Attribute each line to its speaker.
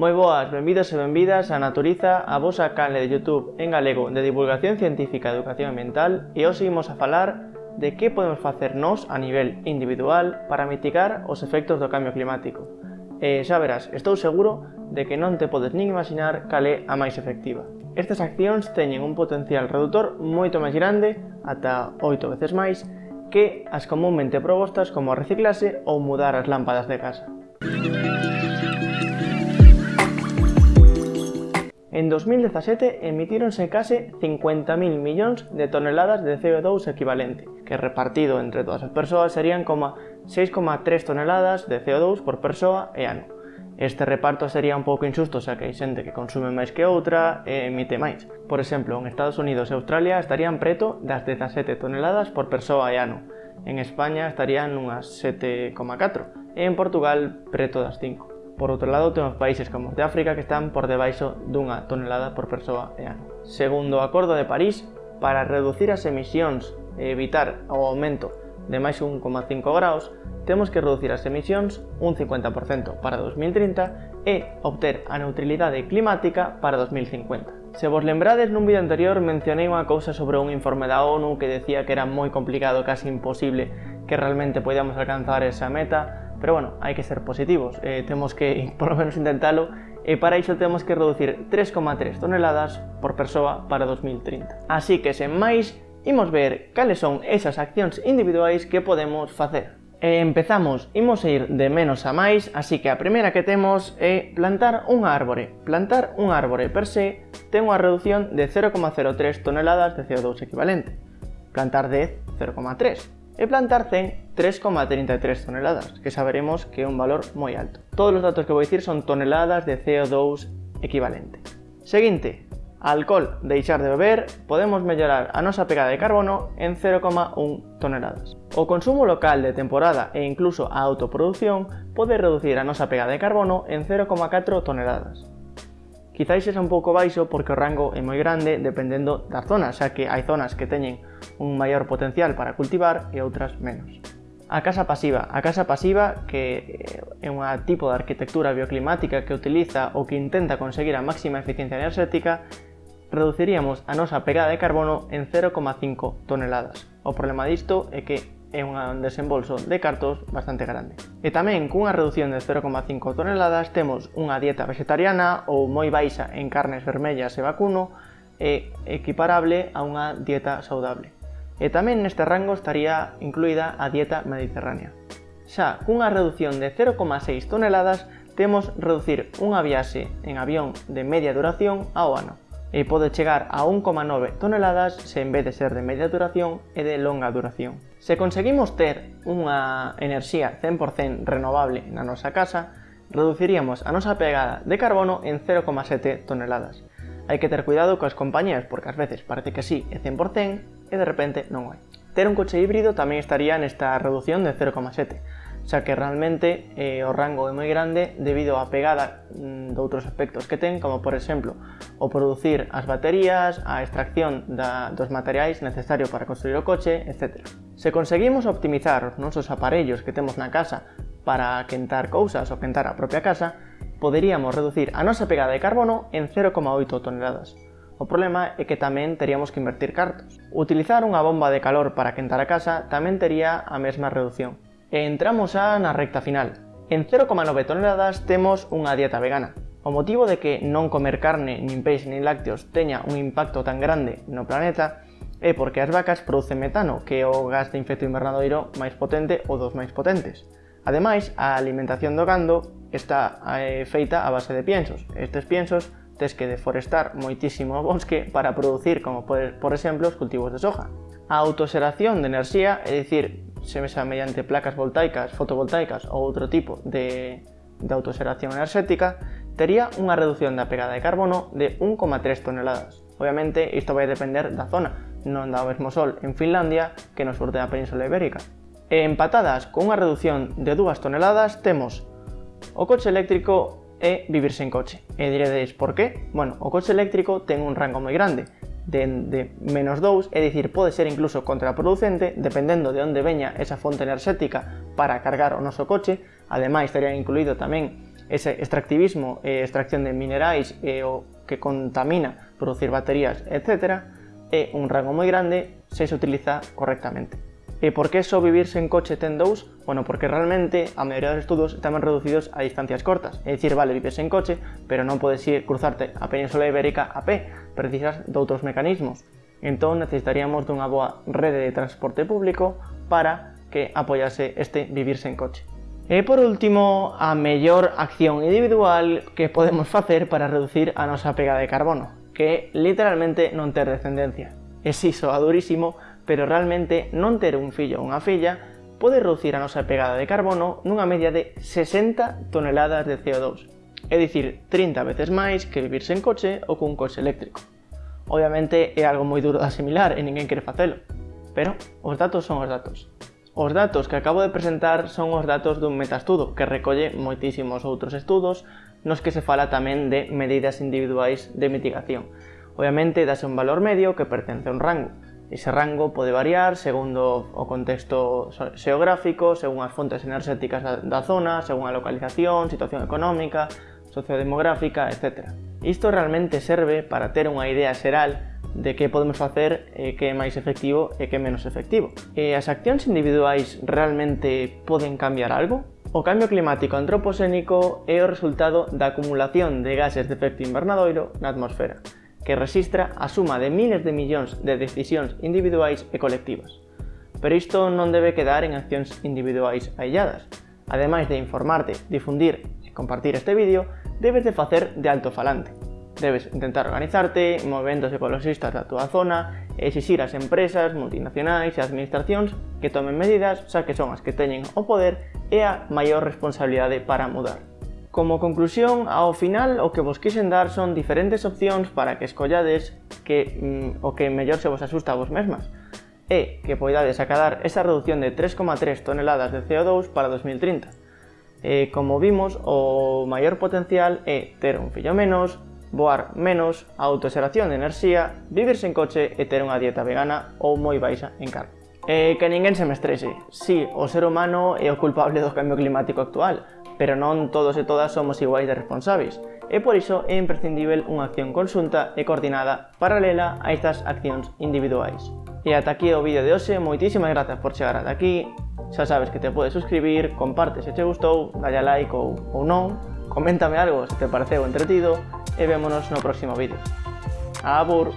Speaker 1: Moi boas, benvidos e benvidas a Naturiza, a vosa canle de Youtube en galego de divulgación científica e educación ambiental e hoxe imos a falar de que podemos facer nós a nivel individual para mitigar os efectos do cambio climático. E xa verás, estou seguro de que non te podes nin imaginar cal é a máis efectiva. Estas accións teñen un potencial redutor moito máis grande, ata 8 veces máis, que as comúnmente propostas como reciclase ou mudar as lámpadas de casa. En 2017 emitíronse case 50.000 millóns de toneladas de CO2 equivalente, que repartido entre todas as persoas serían como 6,3 toneladas de CO2 por persoa e ano. Este reparto sería un pouco injusto xa que hai xente que consume máis que outra e emite máis. Por exemplo, en Estados Unidos e Australia estarían preto das 17 toneladas por persoa e ano. En España estarían unhas 7,4 e en Portugal preto das 5. Por outro lado, temos países como de África que están por debaixo dunha tonelada por persoa e ano. Segundo o Acordo de París, para reducir as emisións e evitar o aumento de máis 1,5 graus, temos que reducir as emisións un 50% para 2030 e obter a neutralidade climática para 2050. Se vos lembrades, nun vídeo anterior mencionei unha cousa sobre un informe da ONU que decía que era moi complicado, casi imposible, que realmente podíamos alcanzar esa meta, Pero bueno, hai que ser positivos, eh, temos que por lo menos intentalo e para iso temos que reducir 3,3 toneladas por persoa para 2030. Así que sen máis, imos ver cales son esas accións individuais que podemos facer. E empezamos, imos a ir de menos a máis, así que a primeira que temos é plantar un árbore. Plantar un árbore per se ten unha reducción de 0,03 toneladas de CO2 equivalente. Plantar 10, 0,3 e plantar 100 3,33 toneladas, que saberemos que é un valor moi alto. Todos os datos que vou dicir son toneladas de CO2 equivalente. Seguinte, alcohol deixar de beber, podemos mellorar a nosa pegada de carbono en 0,1 toneladas. O consumo local de temporada e incluso a autoproducción pode reducir a nosa pegada de carbono en 0,4 toneladas. Quizáis sexa un pouco baixo porque o rango é moi grande dependendo das zonas, xa que hai zonas que teñen un maior potencial para cultivar e outras menos. A casa pasiva. A casa pasiva, que é un tipo de arquitectura bioclimática que utiliza ou que intenta conseguir a máxima eficiencia enerxética, reduciríamos a nosa pegada de carbono en 0,5 toneladas. O problema disto é que e un desembolso de cartos bastante grande. E tamén cunha reducción de 0,5 toneladas temos unha dieta vegetariana ou moi baixa en carnes vermellas e vacuno e equiparable a unha dieta saudable. E tamén neste rango estaría incluída a dieta mediterránea. Xa cunha reducción de 0,6 toneladas temos reducir unha viaxe en avión de media duración ao ano e pode chegar a 1,9 toneladas se en vez de ser de media duración é de longa duración. Se conseguimos ter unha enerxía 100% renovable na nosa casa, reduciríamos a nosa pegada de carbono en 0,7 toneladas. Hai que ter cuidado coas compañías porque ás veces parece que sí é 100% e de repente non hai. Ter un coche híbrido tamén estaría nesta reducción de 0,7, xa que realmente eh, o rango é moi grande debido á pegada mm, de outros aspectos que ten, como por exemplo o producir as baterías, a extracción da, dos materiais necesario para construir o coche, etc. Se conseguimos optimizar os nosos aparellos que temos na casa para quentar cousas ou quentar a propia casa, poderíamos reducir a nosa pegada de carbono en 0,8 toneladas. O problema é que tamén teríamos que invertir cartos. Utilizar unha bomba de calor para quentar a casa tamén tería a mesma reducción. E entramos xa na recta final. En 0,9 toneladas temos unha dieta vegana. O motivo de que non comer carne, nin peixe, nin lácteos teña un impacto tan grande no planeta é porque as vacas producen metano, que é o gas de infecto invernadoiro máis potente ou dos máis potentes. Ademais, a alimentación do gando está eh, feita a base de piensos. Estes piensos tes que deforestar moitísimo o bosque para producir, como por, por exemplo, os cultivos de soja. A autoxeración de enerxía, é dicir, se mesa mediante placas voltaicas, fotovoltaicas ou outro tipo de, de autoseración enerxética, tería unha reducción da pegada de carbono de 1,3 toneladas. Obviamente, isto vai depender da zona, non dá o mesmo sol en Finlandia que no sur da Península Ibérica. E empatadas con unha reducción de 2 toneladas temos o coche eléctrico e vivir sen coche. E diredes por qué? Bueno, o coche eléctrico ten un rango moi grande, de, de menos 2, é dicir, pode ser incluso contraproducente, dependendo de onde veña esa fonte enerxética para cargar o noso coche, ademais estaría incluído tamén ese extractivismo e extracción de minerais e o que contamina producir baterías, etc., é un rango moi grande se se utiliza correctamente. E por que só vivir sen coche ten dous? Bueno, porque realmente a maioría dos estudos están reducidos a distancias cortas. É dicir, vale, vives sen coche, pero non podes ir cruzarte a Península Ibérica a pé, precisas doutros mecanismos. Entón necesitaríamos dunha boa rede de transporte público para que apoiase este vivir sen coche. E por último, a mellor acción individual que podemos facer para reducir a nosa pega de carbono, que é literalmente non ter descendencia. E si soa durísimo, pero realmente non ter un fillo ou unha filla pode reducir a nosa pegada de carbono nunha media de 60 toneladas de CO2, é dicir, 30 veces máis que vivir sen coche ou cun coche eléctrico. Obviamente é algo moi duro de asimilar e ninguén quere facelo, pero os datos son os datos. Os datos que acabo de presentar son os datos dun metaestudo que recolle moitísimos outros estudos nos que se fala tamén de medidas individuais de mitigación. Obviamente dase un valor medio que pertence a un rango, Ese rango pode variar segundo o contexto xeográfico, según as fontes enerxéticas da zona, según a localización, situación económica, sociodemográfica, etc. Isto realmente serve para ter unha idea xeral de que podemos facer e que é máis efectivo e que é menos efectivo. E as accións individuais realmente poden cambiar algo? O cambio climático antropocénico é o resultado da acumulación de gases de efecto invernadoiro na atmosfera que registra a suma de miles de millóns de decisións individuais e colectivas. Pero isto non debe quedar en accións individuais ailladas. Ademais de informarte, difundir e compartir este vídeo, debes de facer de altofalante. Debes intentar organizarte, movimentos ecologistas da túa zona, e exixir ás empresas, multinacionais e administracións que tomen medidas xa que son as que teñen o poder e a maior responsabilidade para mudar. Como conclusión, ao final o que vos quixen dar son diferentes opcións para que escollades que, mm, o que mellor se vos asusta a vos mesmas e que poidades acadar esa reducción de 3,3 toneladas de CO2 para 2030. E, como vimos, o maior potencial é ter un fillo menos, voar menos, a autoxeración de enerxía, vivir sen coche e ter unha dieta vegana ou moi baixa en carne. E que ninguén se me estrese, si, o ser humano é o culpable do cambio climático actual, pero non todos e todas somos iguais de responsáveis, e por iso é imprescindível unha acción conxunta e coordinada paralela a estas accións individuais. E ata aquí o vídeo de hoxe, moitísimas grazas por chegar ata aquí, xa sabes que te podes suscribir, comparte se te gustou, dalle a like ou, ou non, coméntame algo se te pareceu entretido, e vémonos no próximo vídeo. Abur!